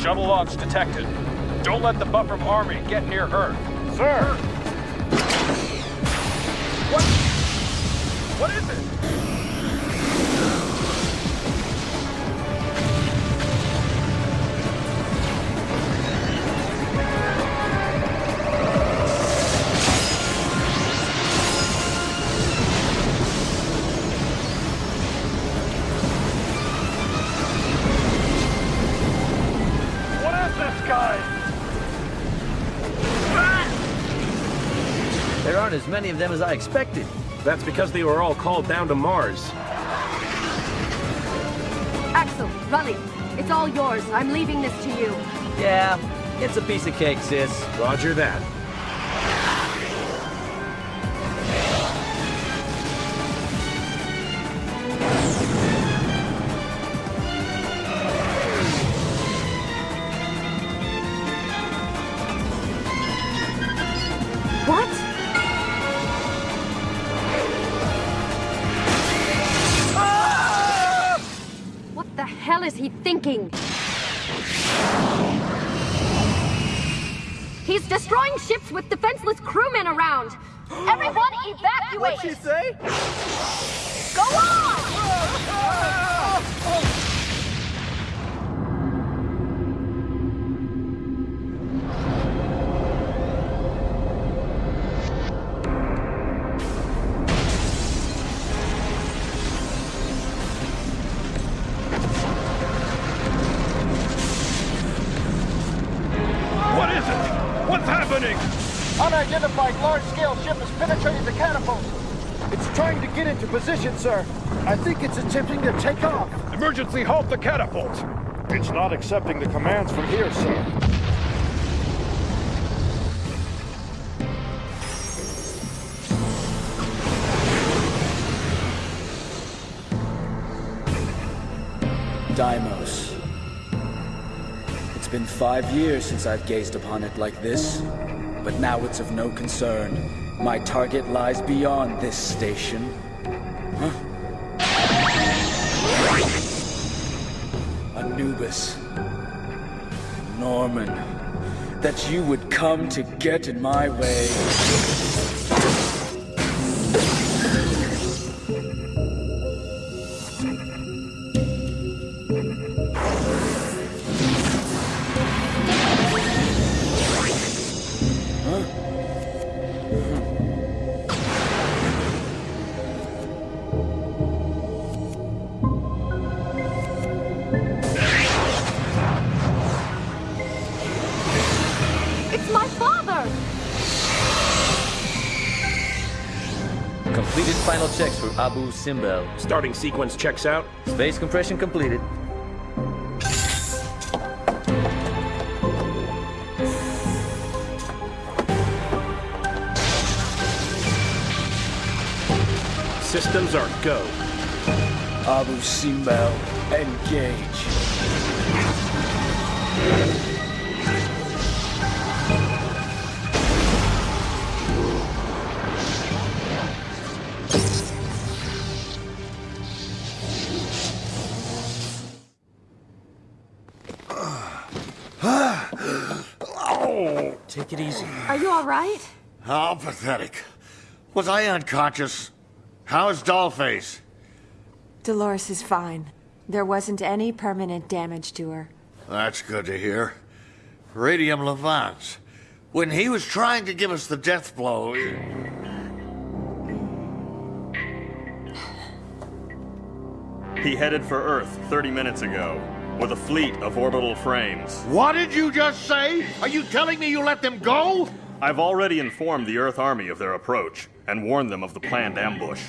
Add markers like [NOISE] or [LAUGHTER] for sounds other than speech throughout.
Shuttle launch detected. Don't let the Bahram army get near Earth. Sir! What? What is it? Aren't as many of them as I expected. That's because they were all called down to Mars. Axel, Raleigh, it's all yours. I'm leaving this to you. Yeah, it's a piece of cake, sis. Roger that. He's destroying ships with defenseless crewmen around. Everyone [GASPS] evacuate! What'd she say? Go on! [LAUGHS] Ah! Position, sir. I think it's attempting to take off. Emergency halt the catapult! It's not accepting the commands from here, sir. Deimos. It's been five years since I've gazed upon it like this, but now it's of no concern. My target lies beyond this station. Anubis. Nohman. That you would come to get in my way. Abu Simbel. Starting sequence checks out. Space compression completed. Systems are go. Abu Simbel, engage. Are you all right? How pathetic. Was I unconscious? How's Dollface? Dolores is fine. There wasn't any permanent damage to her. That's good to hear. Radium Lavans. When he was trying to give us the death blow, He headed for Earth 30 minutes ago with a fleet of orbital frames. what did you just say? Are you telling me you let them go? I've already informed the Earth Army of their approach and warned them of the planned ambush.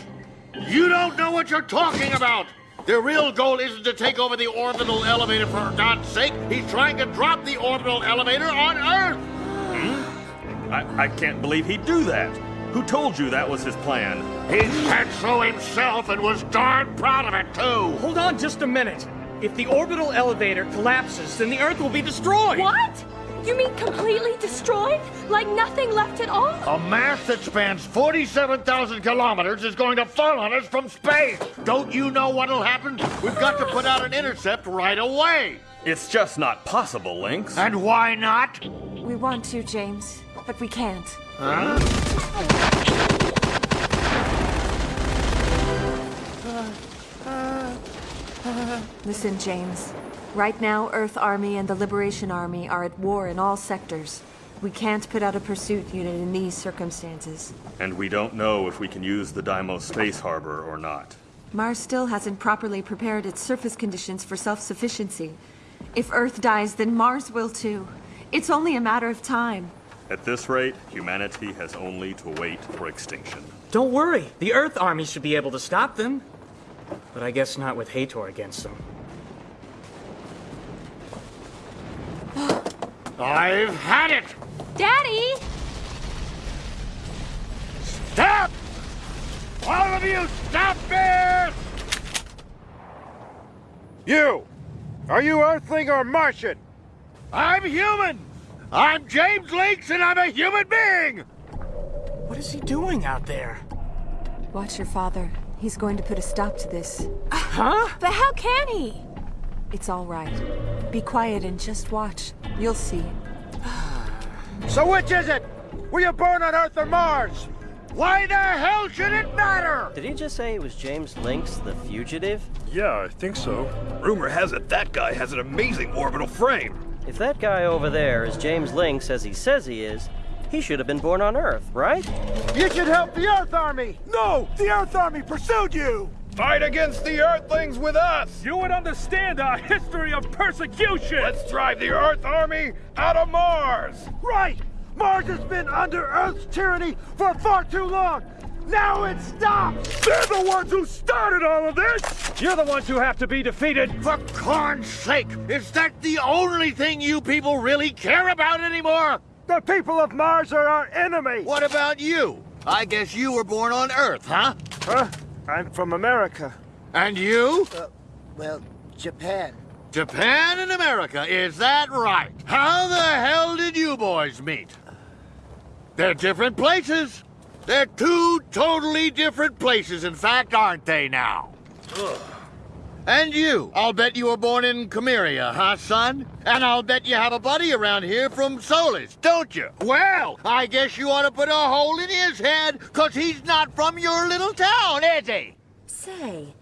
You don't know what you're talking about. Their real goal isn't to take over the orbital elevator for God's sake. He's trying to drop the orbital elevator on Earth. Hmm? I, I can't believe he'd do that. Who told you that was his plan? He said so himself and was darn proud of it, too. Hold on just a minute. If the orbital elevator collapses, then the Earth will be destroyed. What? You mean completely destroyed? Like nothing left at all? A mass that spans 47,000 kilometers is going to fall on us from space. Don't you know what'll happen? We've got to put out an intercept right away. It's just not possible, Links. And why not? We want to, James, but we can't. Huh? Uh, uh, [SIGHS] Listen, James. Right now, Earth Army and the Liberation Army are at war in all sectors. We can't put out a pursuit unit in these circumstances. And we don't know if we can use the Deimos Space Harbor or not. Mars still hasn't properly prepared its surface conditions for self-sufficiency. If Earth dies, then Mars will too. It's only a matter of time. At this rate, humanity has only to wait for extinction. Don't worry. The Earth Army should be able to stop them. But I guess not with Hathor against them. I've had it! Daddy! Stop! All of you, stop this! You! Are you Earthling or Martian? I'm human! I'm James Links and I'm a human being! What is he doing out there? Watch your father. He's going to put a stop to this. Huh? But how can he? It's all right. Be quiet and just watch. You'll see. [SIGHS] So which is it? Were you born on Earth or Mars? Why the hell should it matter? Did he just say it was James Links, the fugitive? Yeah, I think so. Rumor has it that guy has an amazing orbital frame. If that guy over there is James Links as he says he is, he should have been born on Earth, right? You should help the Earth Army! No! The Earth Army pursued you! Fight against the Earthlings with us! You would understand our history of persecution! Let's drive the Earth Army out of Mars! Right! Mars has been under Earth's tyranny for far too long! Now it stops! They're the ones who started all of this! You're the ones who have to be defeated! For corn's sake, is that the only thing you people really care about anymore? The people of Mars are our enemy! What about you? I guess you were born on Earth, huh? Huh? I'm from America. And you? Uh, well, Japan. Japan and America, is that right? How the hell did you boys meet? They're different places. They're two totally different places, in fact, aren't they now? Ugh. And you, I'll bet you were born in Chimeria, huh, son? And I'll bet you have a buddy around here from Solis, don't you? Well, I guess you ought to put a hole in his head, cause he's not from your little town, is he? Say,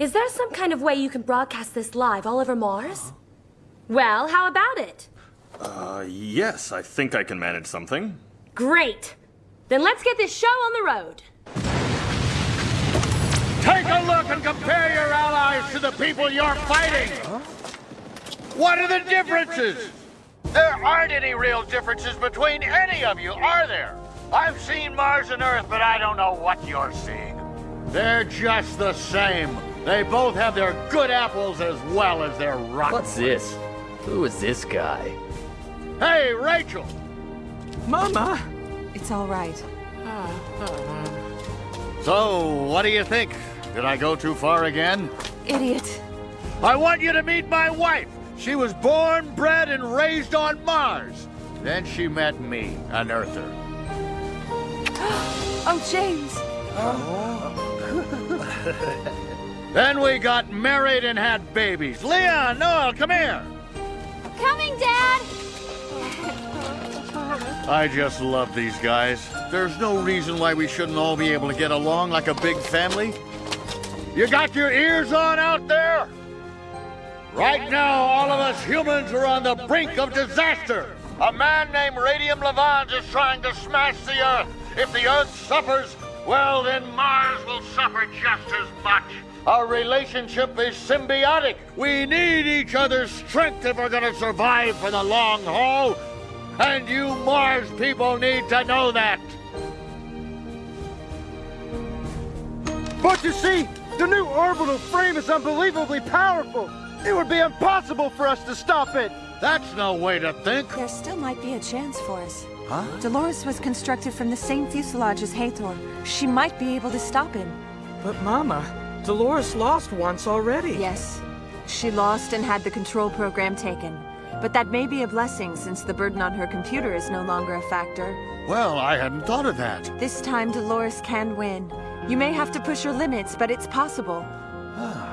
is there some kind of way you can broadcast this live all over Mars? Well, how about it? Uh, yes, I think I can manage something. Great! Then let's get this show on the road. Take a look and compare your allies to the people you're fighting! What are the differences? There aren't any real differences between any of you, are there? I've seen Mars and Earth, but I don't know what you're seeing. They're just the same. They both have their good apples as well as their rotten. What's this? Who is this guy? Hey, Rachel! Mama! It's all right. So, what do you think? Did I go too far again? Idiot. I want you to meet my wife. She was born, bred, and raised on Mars. Then she met me, an Earther. [GASPS] oh, James. Oh. [LAUGHS] then we got married and had babies. Leon, Noel, come here. Coming, Dad! I just love these guys. There's no reason why we shouldn't all be able to get along like a big family. You got your ears on out there? Right now, all of us humans are on the brink of disaster. A man named Radium Lavans is trying to smash the Earth. If the Earth suffers, well, then Mars will suffer just as much. Our relationship is symbiotic. We need each other's strength if we're gonna survive for the long haul. And you Mars people need to know that. But you see, the new orbital frame is unbelievably powerful. It would be impossible for us to stop it. That's no way to think. There still might be a chance for us. Huh? Dolores was constructed from the same fuselage as Hathor. She might be able to stop him. But Mama, Dolores lost once already. Yes. She lost and had the control program taken. But that may be a blessing since the burden on her computer is no longer a factor. Well, I hadn't thought of that. This time Dolores can win. You may have to push your limits, but it's possible. [SIGHS]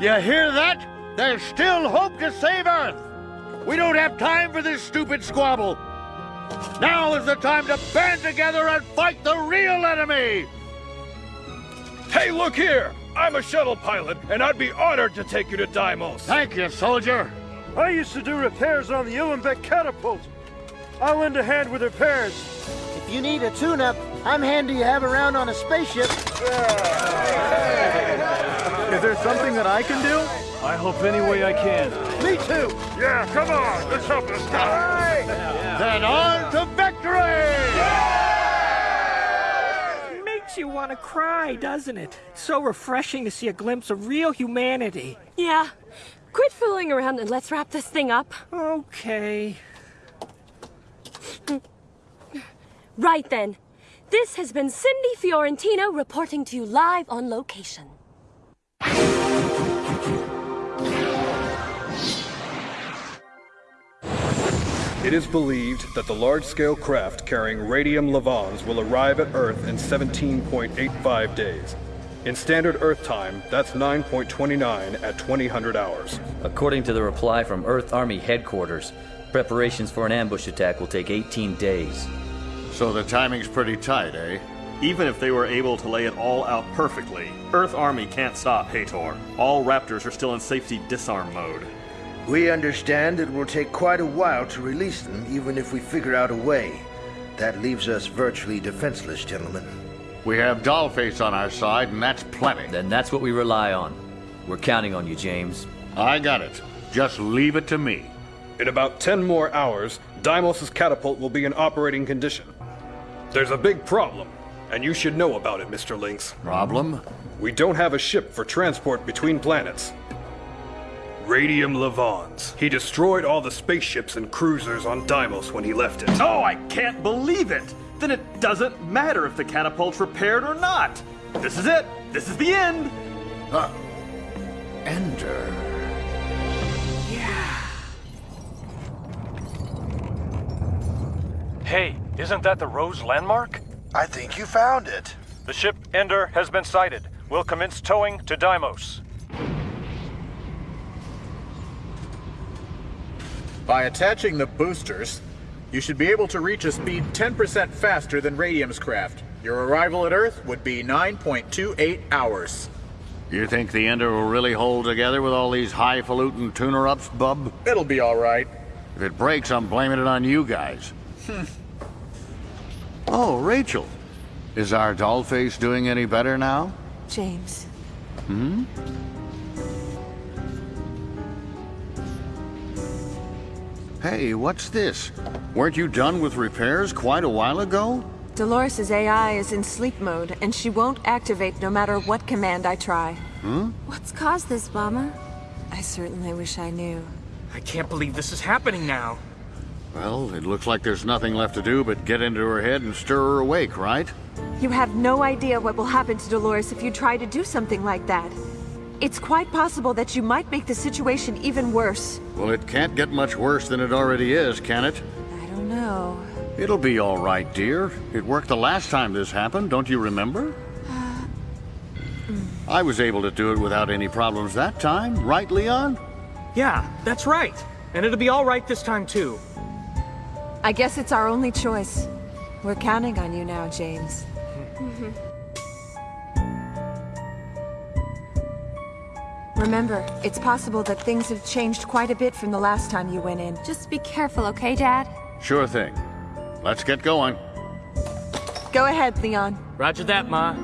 You hear that? There's still hope to save Earth! We don't have time for this stupid squabble! Now is the time to band together and fight the real enemy! Hey, look here! I'm a shuttle pilot, and I'd be honored to take you to Deimos. Thank you, soldier. I used to do repairs on the Ulenbeck catapult. I'll lend a hand with repairs. If you need a tune-up, I'm handy to have around on a spaceship. Is there something that I can do? I hope any way I can. Me too. Yeah, come on. Let's help this guy. Then on to victory! Makes you want to cry, doesn't it? So refreshing to see a glimpse of real humanity. Yeah. Quit fooling around and let's wrap this thing up. Okay. [LAUGHS] Right then. This has been Cindy Fiorentino reporting to you live on location. It is believed that the large-scale craft carrying Radium Lavans will arrive at Earth in 17.85 days. In standard Earth time, that's 9.29 at 2000 hours. According to the reply from Earth Army headquarters, preparations for an ambush attack will take 18 days. So the timing's pretty tight, eh? Even if they were able to lay it all out perfectly, Earth Army can't stop Hathor. All Raptors are still in safety disarm mode. We understand it will take quite a while to release them, even if we figure out a way. That leaves us virtually defenseless, gentlemen. We have Dollface on our side, and that's plenty. Then that's what we rely on. We're counting on you, James. I got it. Just leave it to me. In about 10 more hours, Deimos' catapult will be in operating condition. There's a big problem, and you should know about it, Mr. Links. Problem? We don't have a ship for transport between planets. Radium Lavans. He destroyed all the spaceships and cruisers on Deimos when he left it. Oh, I can't believe it! Then it doesn't matter if the catapult's repaired or not. This is it. This is the end. Uh, Ender. Yeah... Hey, isn't that the Rose landmark? I think you found it. The ship Ender has been sighted. We'll commence towing to Deimos. By attaching the boosters, you should be able to reach a speed 10% faster than Radium's craft. Your arrival at Earth would be 9.28 hours. You think the Ender will really hold together with all these highfalutin tuner-ups, bub? It'll be all right. If it breaks, I'm blaming it on you guys. [LAUGHS] oh, Rachel. Is our dollface doing any better now? James. Hmm? Hey, what's this? Weren't you done with repairs quite a while ago? Dolores' AI is in sleep mode, and she won't activate no matter what command I try. Hmm? What's caused this, Mama? I certainly wish I knew. I can't believe this is happening now. Well, it looks like there's nothing left to do but get into her head and stir her awake, right? You have no idea what will happen to Dolores if you try to do something like that. It's quite possible that you might make the situation even worse. Well, it can't get much worse than it already is, can it? I don't know. It'll be all right, dear. It worked the last time this happened, don't you remember? Uh, mm. I was able to do it without any problems that time, right, Leon? Yeah, that's right. And it'll be all right this time, too. I guess it's our only choice. We're counting on you now, James. Mm [LAUGHS] -hmm. Remember, it's possible that things have changed quite a bit from the last time you went in. Just be careful, okay, Dad? Sure thing. Let's get going. Go ahead, Leon. Roger that, Ma.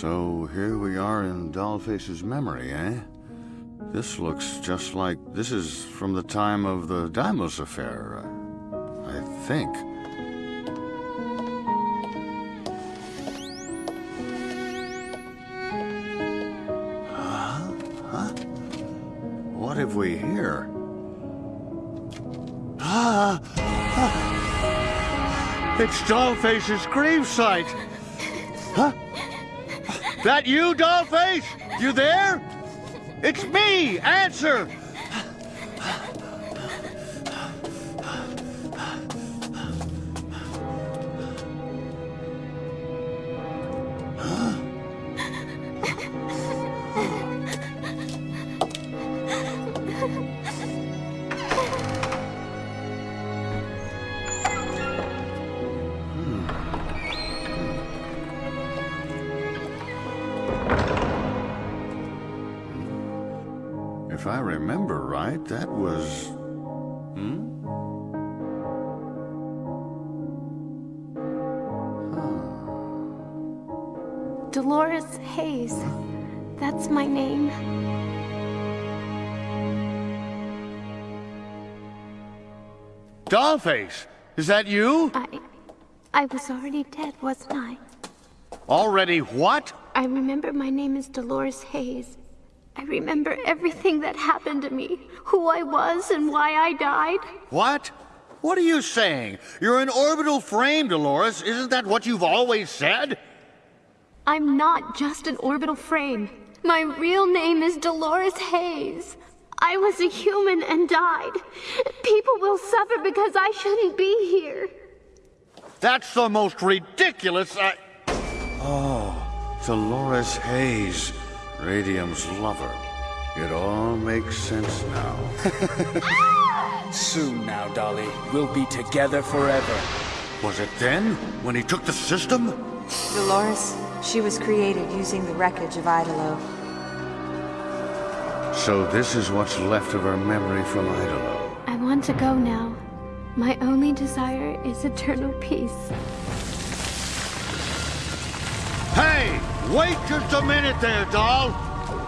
So here we are in Dollface's memory, eh? This looks just like this is from the time of the Deimos affair, uh, I think. Huh? Huh? What have we here? Ah. It's Dollface's gravesite. Huh? That you, Dollface? You there? It's me! Answer! Dolores Hayes. That's my name. Dollface! Is that you? I. I was already dead, wasn't I? Already what? I remember my name is Dolores Hayes. I remember everything that happened to me, who I was and why I died. What? What are you saying? You're an orbital frame, Dolores. Isn't that what you've always said? I'm not just an orbital frame. My real name is Dolores Hayes. I was a human and died. People will suffer because I shouldn't be here. That's the most ridiculous I... Oh, Dolores Hayes, Radium's lover. It all makes sense now. [LAUGHS] Soon now, Dolly. We'll be together forever. Was it then, when he took the system? Dolores, she was created using the wreckage of Idolo. So this is what's left of her memory from Idolo. I want to go now. My only desire is eternal peace. Hey! Wait just a minute there, doll!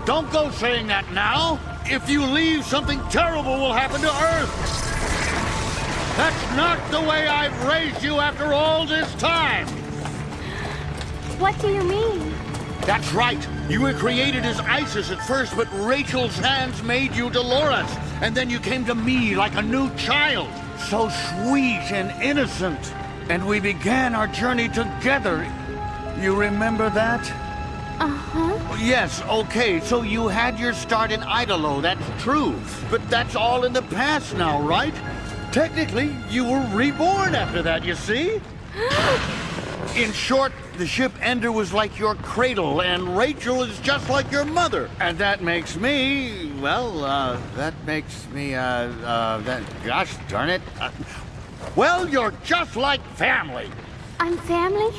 Don't go saying that now! If you leave, something terrible will happen to Earth! That's not the way I've raised you after all this time! What do you mean? That's right! You were created as Isis at first, but Rachel's hands made you Dolores. And then you came to me like a new child. So sweet and innocent. And we began our journey together. You remember that? Uh-huh. Yes, okay, so you had your start in Idolo, that's true. But that's all in the past now, right? Technically, you were reborn after that, you see? In short, the ship Ender was like your cradle, and Rachel is just like your mother. And that makes me, well, uh, that makes me, uh, uh, that, gosh darn it. Uh, well, you're just like family. I'm family?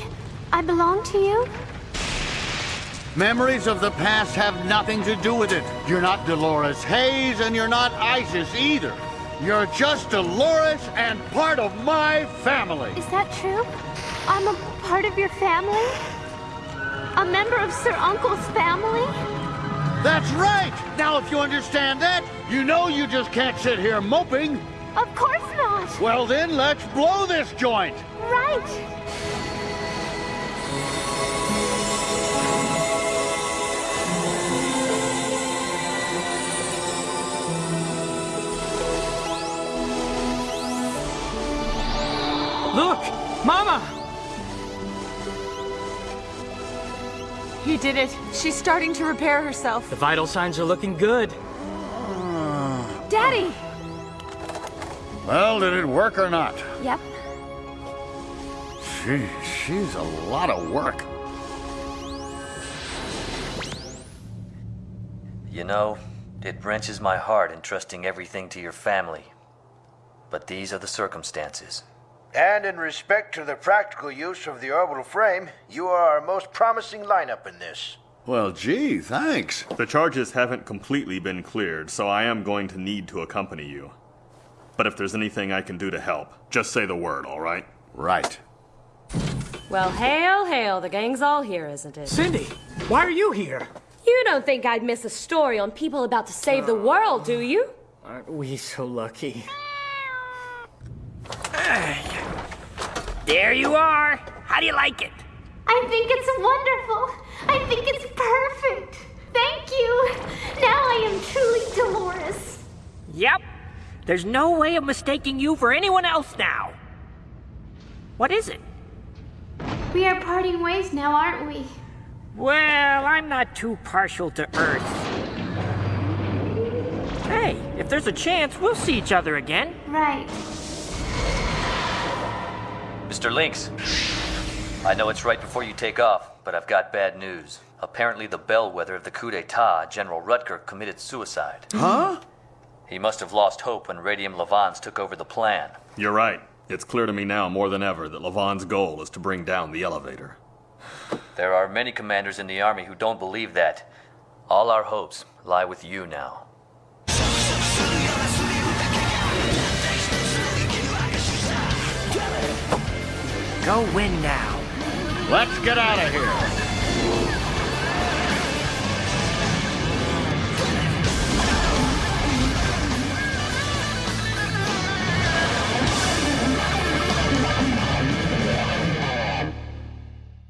I belong to you? Memories of the past have nothing to do with it. You're not Dolores Hayes, and you're not Isis either. You're just Dolores and part of my family. Is that true? I'm a part of your family? A member of Sir Uncle's family? That's right! Now, if you understand that, you know you just can't sit here moping. Of course not! Well, then, let's blow this joint! Right! Look! Mama! He did it. She's starting to repair herself. The vital signs are looking good. Daddy! Well, did it work or not? Yep. She, she's a lot of work. You know, it wrenches my heart entrusting everything to your family. But these are the circumstances. And in respect to the practical use of the orbital frame, you are our most promising lineup in this. Well, gee, thanks. The charges haven't completely been cleared, so I am going to need to accompany you. But if there's anything I can do to help, just say the word, all right? Right. Well, hail, hail, the gang's all here, isn't it? Cindy, why are you here? You don't think I'd miss a story on people about to save the world, do you? Aren't we so lucky? There you are. How do you like it? I think it's wonderful. I think it's perfect. Thank you. Now I am truly Dolores. Yep. There's no way of mistaking you for anyone else now. What is it? We are parting ways now, aren't we? Well, I'm not too partial to Earth. Hey, if there's a chance, we'll see each other again. Right. Mr. Links, I know it's right before you take off, but I've got bad news. Apparently, the bellwether of the coup d'etat, General Rutger, committed suicide. Huh? He must have lost hope when Radium Lavans took over the plan. You're right. It's clear to me now more than ever that Lavans' goal is to bring down the elevator. There are many commanders in the army who don't believe that. All our hopes lie with you now. Go win now. Let's get out of here.